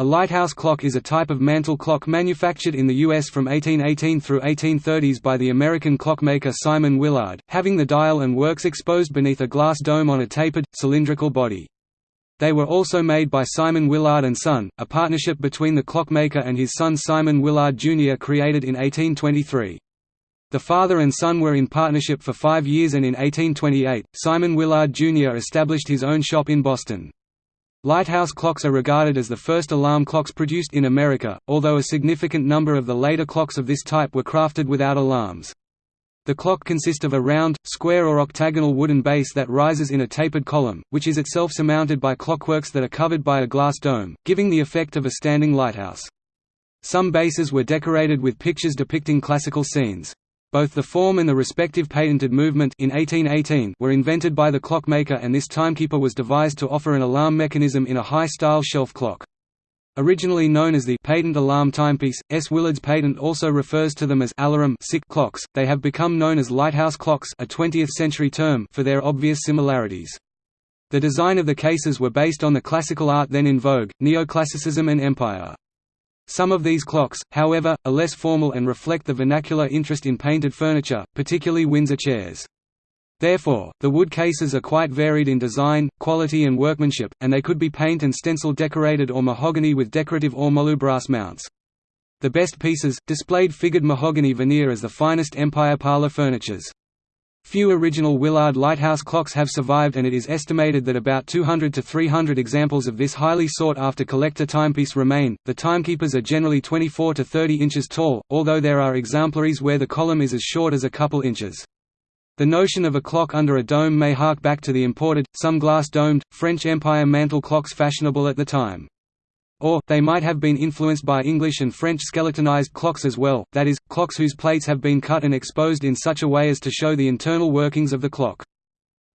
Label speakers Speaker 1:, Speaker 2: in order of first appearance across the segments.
Speaker 1: A lighthouse clock is a type of mantel clock manufactured in the U.S. from 1818 through 1830s by the American clockmaker Simon Willard, having the dial and works exposed beneath a glass dome on a tapered, cylindrical body. They were also made by Simon Willard and Son, a partnership between the clockmaker and his son Simon Willard Jr. created in 1823. The father and son were in partnership for five years and in 1828, Simon Willard Jr. established his own shop in Boston. Lighthouse clocks are regarded as the first alarm clocks produced in America, although a significant number of the later clocks of this type were crafted without alarms. The clock consists of a round, square or octagonal wooden base that rises in a tapered column, which is itself surmounted by clockworks that are covered by a glass dome, giving the effect of a standing lighthouse. Some bases were decorated with pictures depicting classical scenes. Both the form and the respective patented movement in 1818 were invented by the clockmaker and this timekeeper was devised to offer an alarm mechanism in a high-style shelf clock. Originally known as the patent alarm timepiece, S. Willard's patent also refers to them as alarum sick clocks. They have become known as lighthouse clocks, a 20th-century term, for their obvious similarities. The design of the cases were based on the classical art then in vogue, neoclassicism and empire. Some of these clocks, however, are less formal and reflect the vernacular interest in painted furniture, particularly Windsor chairs. Therefore, the wood cases are quite varied in design, quality and workmanship, and they could be paint and stencil decorated or mahogany with decorative or ormolu brass mounts. The best pieces, displayed figured mahogany veneer as the finest Empire parlor furnitures. Few original Willard lighthouse clocks have survived and it is estimated that about 200 to 300 examples of this highly sought-after collector timepiece remain. The timekeepers are generally 24 to 30 inches tall, although there are exemplaries where the column is as short as a couple inches. The notion of a clock under a dome may hark back to the imported, some glass-domed, French Empire mantel clocks fashionable at the time. Or, they might have been influenced by English and French skeletonized clocks as well, that is, clocks whose plates have been cut and exposed in such a way as to show the internal workings of the clock.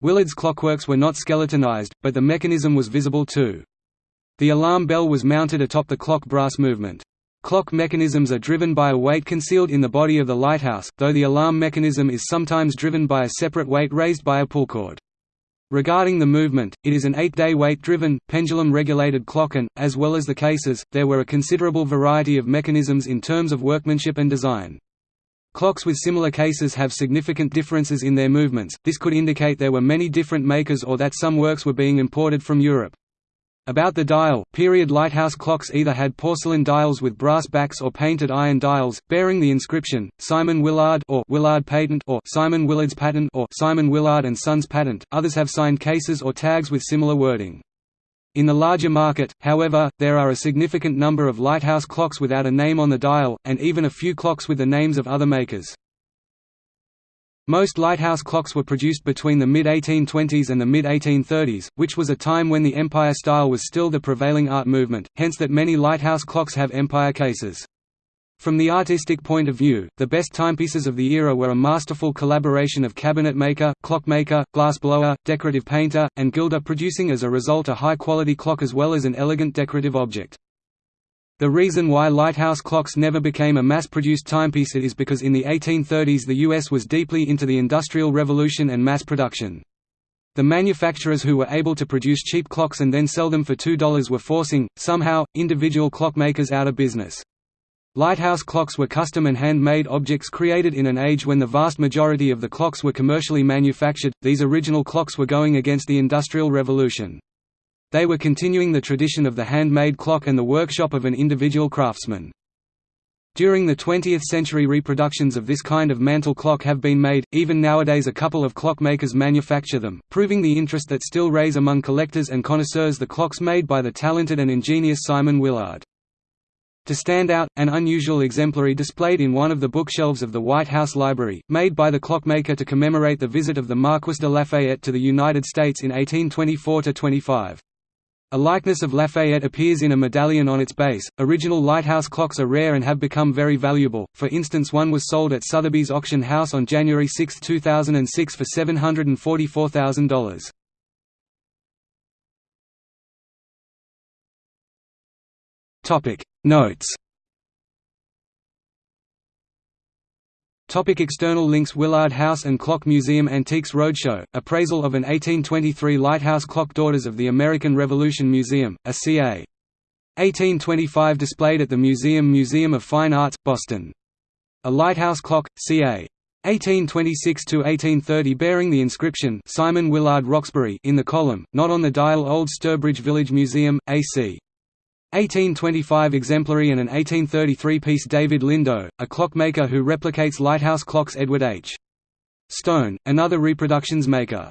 Speaker 1: Willard's clockworks were not skeletonized, but the mechanism was visible too. The alarm bell was mounted atop the clock brass movement. Clock mechanisms are driven by a weight concealed in the body of the lighthouse, though the alarm mechanism is sometimes driven by a separate weight raised by a pullcord. Regarding the movement, it is an eight-day weight-driven, pendulum-regulated clock and, as well as the cases, there were a considerable variety of mechanisms in terms of workmanship and design. Clocks with similar cases have significant differences in their movements, this could indicate there were many different makers or that some works were being imported from Europe. About the dial, period lighthouse clocks either had porcelain dials with brass backs or painted iron dials, bearing the inscription, Simon Willard or Willard Patent or Simon Willard's Patent or Simon Willard and Sons Patent, others have signed cases or tags with similar wording. In the larger market, however, there are a significant number of lighthouse clocks without a name on the dial, and even a few clocks with the names of other makers. Most lighthouse clocks were produced between the mid-1820s and the mid-1830s, which was a time when the Empire style was still the prevailing art movement, hence that many lighthouse clocks have Empire cases. From the artistic point of view, the best timepieces of the era were a masterful collaboration of cabinet maker, clockmaker, glassblower, decorative painter, and gilder producing as a result a high-quality clock as well as an elegant decorative object. The reason why lighthouse clocks never became a mass-produced timepiece is because in the 1830s the US was deeply into the Industrial Revolution and mass production. The manufacturers who were able to produce cheap clocks and then sell them for $2 were forcing, somehow, individual clockmakers out of business. Lighthouse clocks were custom and hand-made objects created in an age when the vast majority of the clocks were commercially manufactured, these original clocks were going against the Industrial Revolution. They were continuing the tradition of the handmade clock and the workshop of an individual craftsman. During the 20th century reproductions of this kind of mantel clock have been made, even nowadays a couple of clockmakers manufacture them, proving the interest that still raise among collectors and connoisseurs the clocks made by the talented and ingenious Simon Willard. To stand out, an unusual exemplary displayed in one of the bookshelves of the White House Library, made by the clockmaker to commemorate the visit of the Marquis de Lafayette to the United States in 1824–25. A likeness of Lafayette appears in a medallion on its base. Original lighthouse clocks are rare and have become very valuable, for instance, one was sold at Sotheby's auction house on January 6, 2006 for $744,000. Notes Topic external links Willard House and Clock Museum Antiques Roadshow, appraisal of an 1823 lighthouse clock Daughters of the American Revolution Museum, a ca. 1825 displayed at the Museum Museum of Fine Arts, Boston. A lighthouse clock, ca. 1826–1830 bearing the inscription Simon Willard Roxbury in the column, not on the dial Old Sturbridge Village Museum, AC. 1825 exemplary and an 1833 piece David Lindow, a clockmaker who replicates lighthouse clocks Edward H. Stone, another reproductions maker.